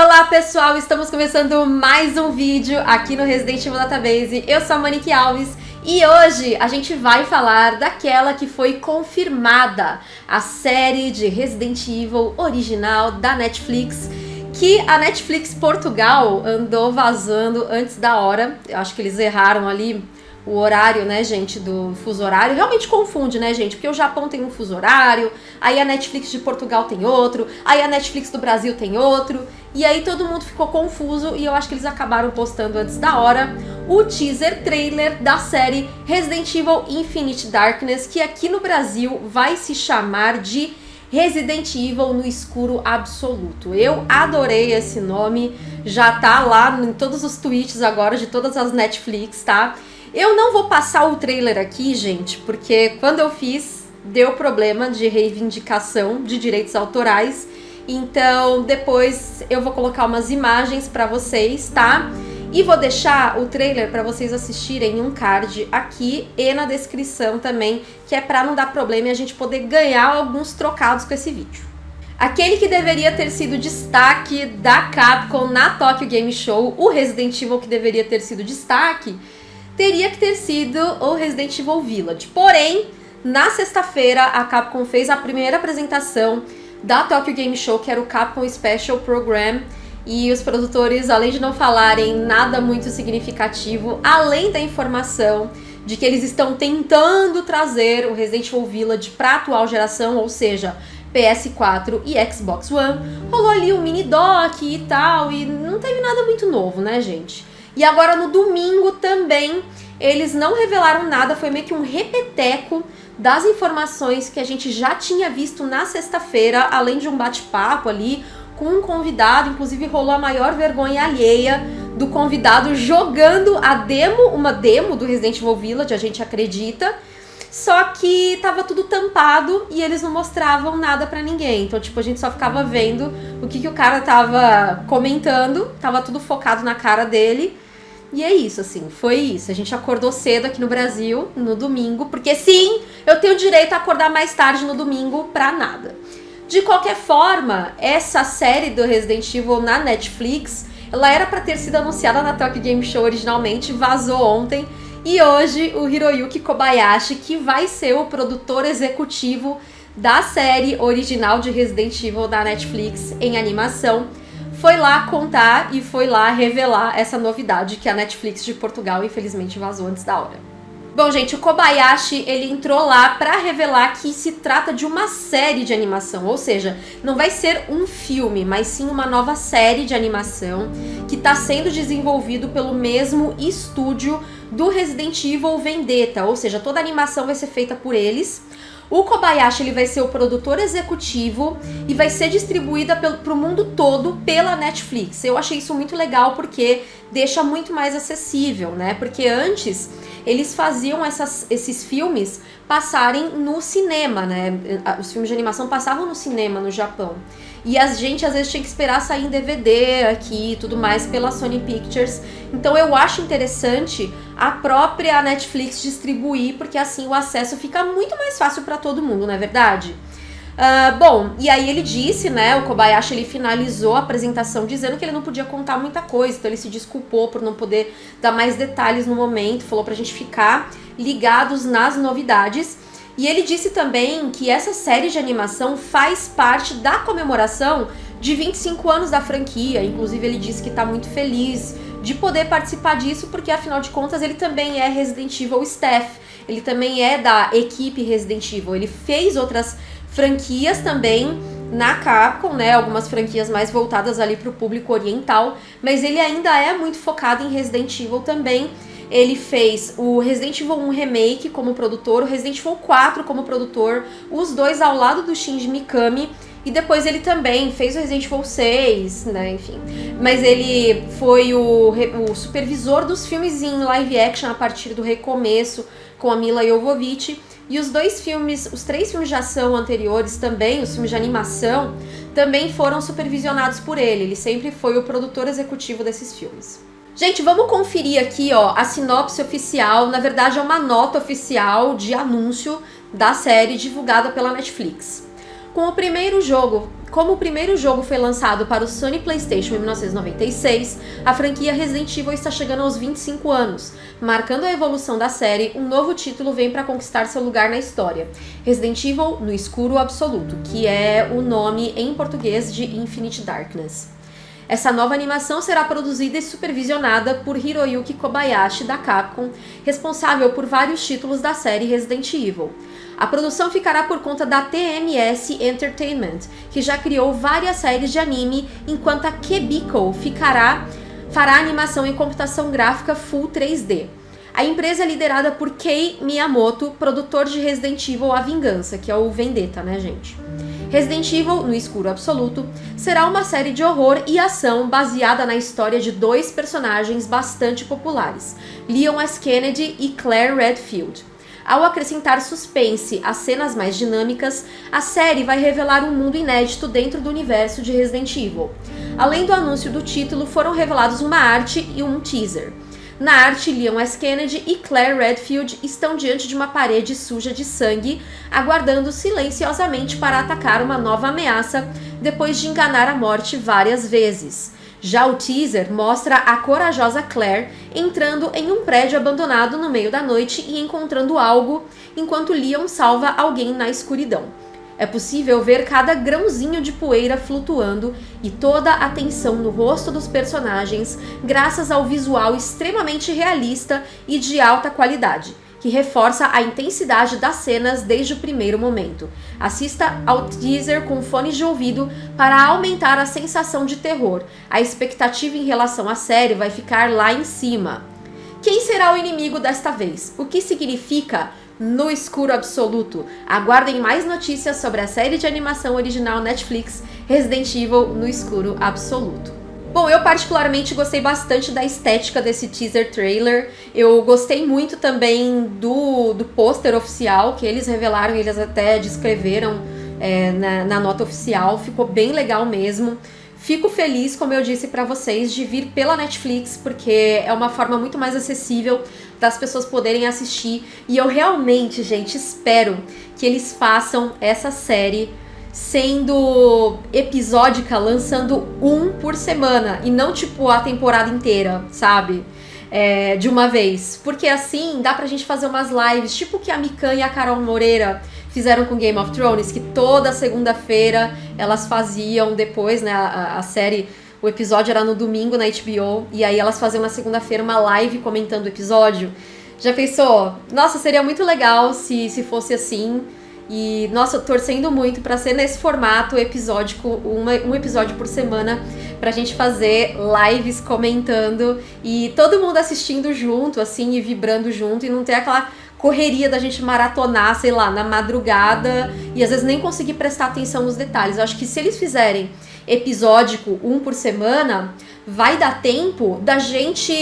Olá pessoal, estamos começando mais um vídeo aqui no Resident Evil Database. Eu sou a Monique Alves e hoje a gente vai falar daquela que foi confirmada, a série de Resident Evil original da Netflix, que a Netflix Portugal andou vazando antes da hora. Eu acho que eles erraram ali o horário, né, gente, do fuso horário. Realmente confunde, né, gente? Porque o Japão tem um fuso horário, aí a Netflix de Portugal tem outro, aí a Netflix do Brasil tem outro. E aí todo mundo ficou confuso e eu acho que eles acabaram postando antes da hora o teaser trailer da série Resident Evil Infinite Darkness, que aqui no Brasil vai se chamar de Resident Evil no escuro absoluto. Eu adorei esse nome, já tá lá em todos os tweets agora de todas as Netflix, tá? Eu não vou passar o trailer aqui, gente, porque quando eu fiz, deu problema de reivindicação de direitos autorais. Então, depois eu vou colocar umas imagens para vocês, tá? E vou deixar o trailer para vocês assistirem em um card aqui e na descrição também, que é para não dar problema e a gente poder ganhar alguns trocados com esse vídeo. Aquele que deveria ter sido destaque da Capcom na Tokyo Game Show, o Resident Evil que deveria ter sido destaque, teria que ter sido o Resident Evil Village. Porém, na sexta-feira, a Capcom fez a primeira apresentação da Tokyo Game Show, que era o Capcom Special Program, e os produtores, além de não falarem nada muito significativo, além da informação de que eles estão tentando trazer o Resident Evil Village para a atual geração, ou seja, PS4 e Xbox One, rolou ali um mini doc e tal, e não teve nada muito novo, né, gente? E agora no domingo também eles não revelaram nada, foi meio que um repeteco das informações que a gente já tinha visto na sexta-feira, além de um bate-papo ali com um convidado, inclusive rolou a maior vergonha alheia do convidado jogando a demo, uma demo do Resident Evil Village, a gente acredita, só que tava tudo tampado e eles não mostravam nada para ninguém. Então, tipo, a gente só ficava vendo o que, que o cara tava comentando, tava tudo focado na cara dele. E é isso, assim, foi isso. A gente acordou cedo aqui no Brasil, no domingo, porque sim, eu tenho direito a acordar mais tarde no domingo pra nada. De qualquer forma, essa série do Resident Evil na Netflix, ela era para ter sido anunciada na Tokyo Game Show originalmente, vazou ontem, e hoje o Hiroyuki Kobayashi, que vai ser o produtor executivo da série original de Resident Evil da Netflix em animação, foi lá contar e foi lá revelar essa novidade que a Netflix de Portugal infelizmente vazou antes da hora. Bom, gente, o Kobayashi, ele entrou lá para revelar que se trata de uma série de animação, ou seja, não vai ser um filme, mas sim uma nova série de animação que está sendo desenvolvido pelo mesmo estúdio do Resident Evil Vendetta, ou seja, toda a animação vai ser feita por eles. O Kobayashi ele vai ser o produtor executivo e vai ser distribuída para o mundo todo pela Netflix. Eu achei isso muito legal porque deixa muito mais acessível, né? Porque antes eles faziam essas, esses filmes passarem no cinema, né? Os filmes de animação passavam no cinema no Japão. E a gente às vezes tinha que esperar sair em DVD aqui e tudo mais pela Sony Pictures. Então eu acho interessante a própria Netflix distribuir, porque assim o acesso fica muito mais fácil para todo mundo, não é verdade? Uh, bom, e aí ele disse, né, o Kobayashi ele finalizou a apresentação dizendo que ele não podia contar muita coisa, então ele se desculpou por não poder dar mais detalhes no momento, falou pra gente ficar ligados nas novidades. E ele disse também que essa série de animação faz parte da comemoração de 25 anos da franquia. Inclusive, ele disse que está muito feliz de poder participar disso, porque afinal de contas ele também é Resident Evil staff. Ele também é da equipe Resident Evil. Ele fez outras franquias também na Capcom, né? Algumas franquias mais voltadas ali para o público oriental, mas ele ainda é muito focado em Resident Evil também. Ele fez o Resident Evil 1 Remake como produtor, o Resident Evil 4 como produtor, os dois ao lado do Shinji Mikami. E depois ele também fez o Resident Evil 6, né, enfim. Mas ele foi o, o supervisor dos filmes em live action a partir do recomeço com a Mila Jovovich. E os dois filmes, os três filmes de ação anteriores também, os filmes de animação, também foram supervisionados por ele. Ele sempre foi o produtor executivo desses filmes. Gente, vamos conferir aqui, ó, a sinopse oficial. Na verdade, é uma nota oficial de anúncio da série divulgada pela Netflix. Com o primeiro jogo, como o primeiro jogo foi lançado para o Sony PlayStation em 1996, a franquia Resident Evil está chegando aos 25 anos. Marcando a evolução da série, um novo título vem para conquistar seu lugar na história: Resident Evil no Escuro Absoluto, que é o nome em português de Infinite Darkness. Essa nova animação será produzida e supervisionada por Hiroyuki Kobayashi da Capcom, responsável por vários títulos da série Resident Evil. A produção ficará por conta da TMS Entertainment, que já criou várias séries de anime, enquanto a Kebiko ficará fará animação em computação gráfica Full 3D. A empresa é liderada por Kei Miyamoto, produtor de Resident Evil A Vingança, que é o Vendetta, né, gente? Resident Evil no Escuro Absoluto será uma série de horror e ação baseada na história de dois personagens bastante populares, Leon S. Kennedy e Claire Redfield. Ao acrescentar suspense às cenas mais dinâmicas, a série vai revelar um mundo inédito dentro do universo de Resident Evil. Além do anúncio do título, foram revelados uma arte e um teaser. Na arte, Leon S. Kennedy e Claire Redfield estão diante de uma parede suja de sangue, aguardando silenciosamente para atacar uma nova ameaça depois de enganar a morte várias vezes. Já o teaser mostra a corajosa Claire entrando em um prédio abandonado no meio da noite e encontrando algo, enquanto Leon salva alguém na escuridão. É possível ver cada grãozinho de poeira flutuando e toda a tensão no rosto dos personagens, graças ao visual extremamente realista e de alta qualidade que reforça a intensidade das cenas desde o primeiro momento. Assista ao teaser com fones de ouvido para aumentar a sensação de terror. A expectativa em relação à série vai ficar lá em cima. Quem será o inimigo desta vez? O que significa no escuro absoluto? Aguardem mais notícias sobre a série de animação original Netflix Resident Evil no escuro absoluto. Bom, eu particularmente gostei bastante da estética desse teaser trailer. Eu gostei muito também do, do pôster oficial que eles revelaram, eles até descreveram é, na, na nota oficial. Ficou bem legal mesmo. Fico feliz, como eu disse para vocês, de vir pela Netflix, porque é uma forma muito mais acessível das pessoas poderem assistir. E eu realmente, gente, espero que eles façam essa série sendo episódica, lançando um por semana e não tipo a temporada inteira, sabe? É, de uma vez. Porque assim dá pra gente fazer umas lives, tipo que a Mikan e a Carol Moreira fizeram com Game of Thrones, que toda segunda-feira elas faziam depois, né? A, a, série, o episódio era no domingo na HBO, e aí elas faziam na segunda-feira uma live comentando o episódio. Já pensou? Nossa, seria muito legal se, se fosse assim. E, nossa, torcendo muito para ser nesse formato episódico, uma, um episódio por semana, pra gente fazer lives comentando e todo mundo assistindo junto, assim, e vibrando junto, e não ter aquela correria da gente maratonar, sei lá, na madrugada e às vezes nem conseguir prestar atenção nos detalhes. Eu acho que se eles fizerem episódico, um por semana, vai dar tempo da gente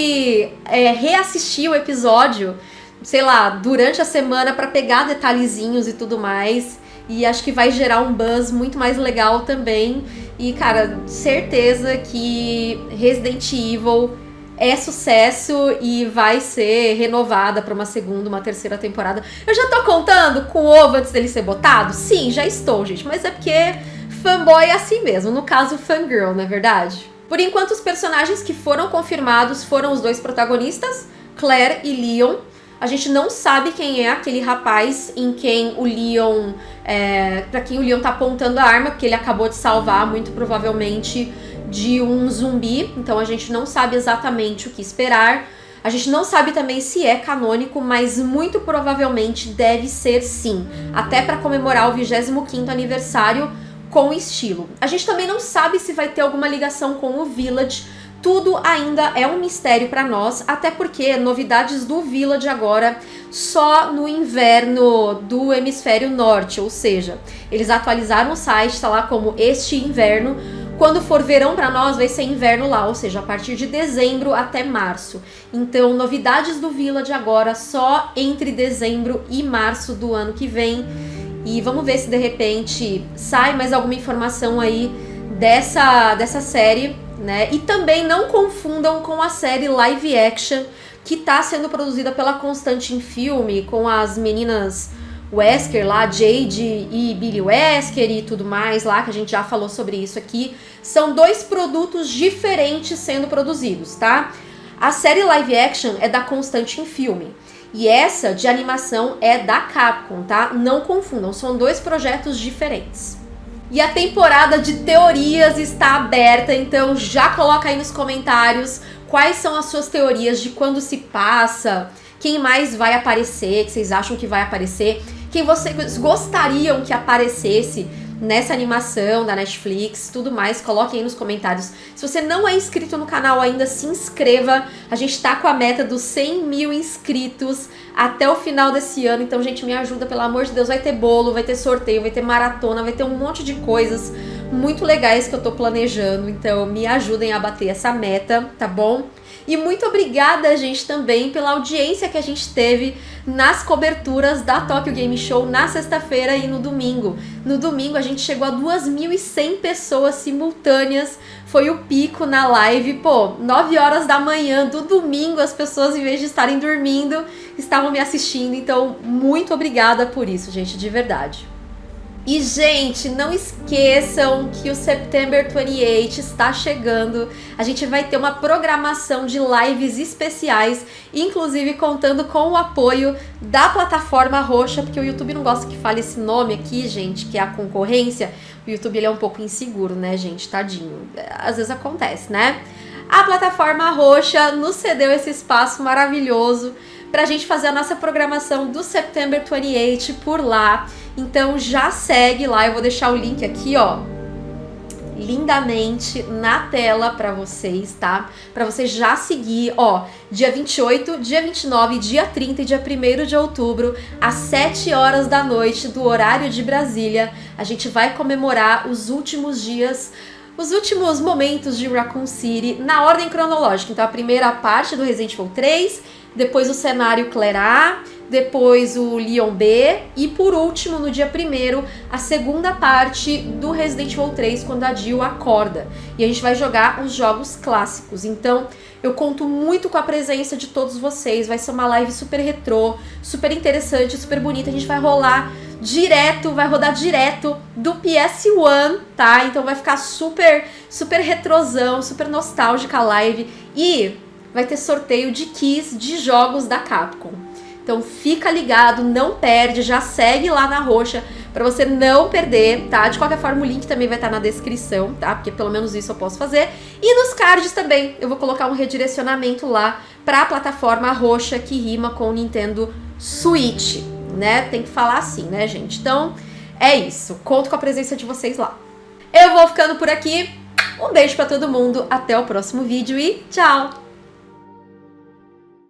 é, reassistir o episódio sei lá, durante a semana para pegar detalhezinhos e tudo mais. E acho que vai gerar um buzz muito mais legal também. E, cara, certeza que Resident Evil é sucesso e vai ser renovada para uma segunda, uma terceira temporada. Eu já tô contando com o ovo antes dele ser botado? Sim, já estou, gente. Mas é porque fanboy é assim mesmo. No caso, fangirl, não é verdade? Por enquanto, os personagens que foram confirmados foram os dois protagonistas, Claire e Leon. A gente não sabe quem é aquele rapaz em quem o Leon. É, para quem o Leon tá apontando a arma, porque ele acabou de salvar, muito provavelmente, de um zumbi. Então a gente não sabe exatamente o que esperar. A gente não sabe também se é canônico, mas muito provavelmente deve ser sim. Até para comemorar o 25 aniversário com estilo. A gente também não sabe se vai ter alguma ligação com o Village tudo ainda é um mistério para nós, até porque novidades do Village agora só no inverno do hemisfério norte, ou seja, eles atualizaram o site, está lá como este inverno. Quando for verão para nós, vai ser inverno lá, ou seja, a partir de dezembro até março. Então, novidades do Village agora só entre dezembro e março do ano que vem. E vamos ver se de repente sai mais alguma informação aí dessa, dessa série né? E também não confundam com a série live action que está sendo produzida pela Constantine Filme, com as meninas Wesker lá, Jade e Billy Wesker e tudo mais lá, que a gente já falou sobre isso aqui. São dois produtos diferentes sendo produzidos, tá? A série live action é da Constantine Filme. E essa de animação é da Capcom, tá? Não confundam, são dois projetos diferentes. E a temporada de teorias está aberta, então já coloca aí nos comentários quais são as suas teorias de quando se passa, quem mais vai aparecer, que vocês acham que vai aparecer, quem vocês gostariam que aparecesse nessa animação da Netflix, tudo mais, coloquem aí nos comentários. Se você não é inscrito no canal ainda, se inscreva. A gente tá com a meta dos 100 mil inscritos até o final desse ano, então, gente, me ajuda, pelo amor de Deus. Vai ter bolo, vai ter sorteio, vai ter maratona, vai ter um monte de coisas muito legais que eu tô planejando, então me ajudem a bater essa meta, tá bom? E muito obrigada, gente, também pela audiência que a gente teve nas coberturas da Tokyo Game Show na sexta-feira e no domingo. No domingo a gente chegou a 2.100 pessoas simultâneas, foi o pico na live. Pô, 9 horas da manhã do domingo as pessoas, em vez de estarem dormindo, estavam me assistindo. Então, muito obrigada por isso, gente, de verdade. E, gente, não esqueçam que o September 28 está chegando. A gente vai ter uma programação de lives especiais, inclusive contando com o apoio da plataforma roxa, porque o YouTube não gosta que fale esse nome aqui, gente, que é a concorrência. O YouTube ele é um pouco inseguro, né, gente? Tadinho. Às vezes acontece, né? A plataforma roxa nos cedeu esse espaço maravilhoso para a gente fazer a nossa programação do September 28 por lá. Então já segue lá, eu vou deixar o link aqui, ó, lindamente na tela para vocês, tá? Para você já seguir, ó, dia 28, dia 29, dia 30 e dia 1 de outubro, às 7 horas da noite do horário de Brasília, a gente vai comemorar os últimos dias os últimos momentos de Raccoon City na ordem cronológica. Então, a primeira parte do Resident Evil 3, depois o cenário Claire depois o Leon B e por último, no dia 1 a segunda parte do Resident Evil 3, quando a Jill acorda. E a gente vai jogar os jogos clássicos. Então, eu conto muito com a presença de todos vocês. Vai ser uma live super retrô, super interessante, super bonita. A gente vai rolar direto, vai rodar direto do PS1, tá? Então vai ficar super, super retrosão, super nostálgica a live. E vai ter sorteio de keys de jogos da Capcom. Então fica ligado, não perde, já segue lá na roxa para você não perder, tá? De qualquer forma, o link também vai estar tá na descrição, tá? Porque pelo menos isso eu posso fazer. E nos cards também, eu vou colocar um redirecionamento lá para a plataforma roxa que rima com o Nintendo Switch, né? Tem que falar assim, né, gente? Então, é isso. Conto com a presença de vocês lá. Eu vou ficando por aqui. Um beijo para todo mundo, até o próximo vídeo e tchau!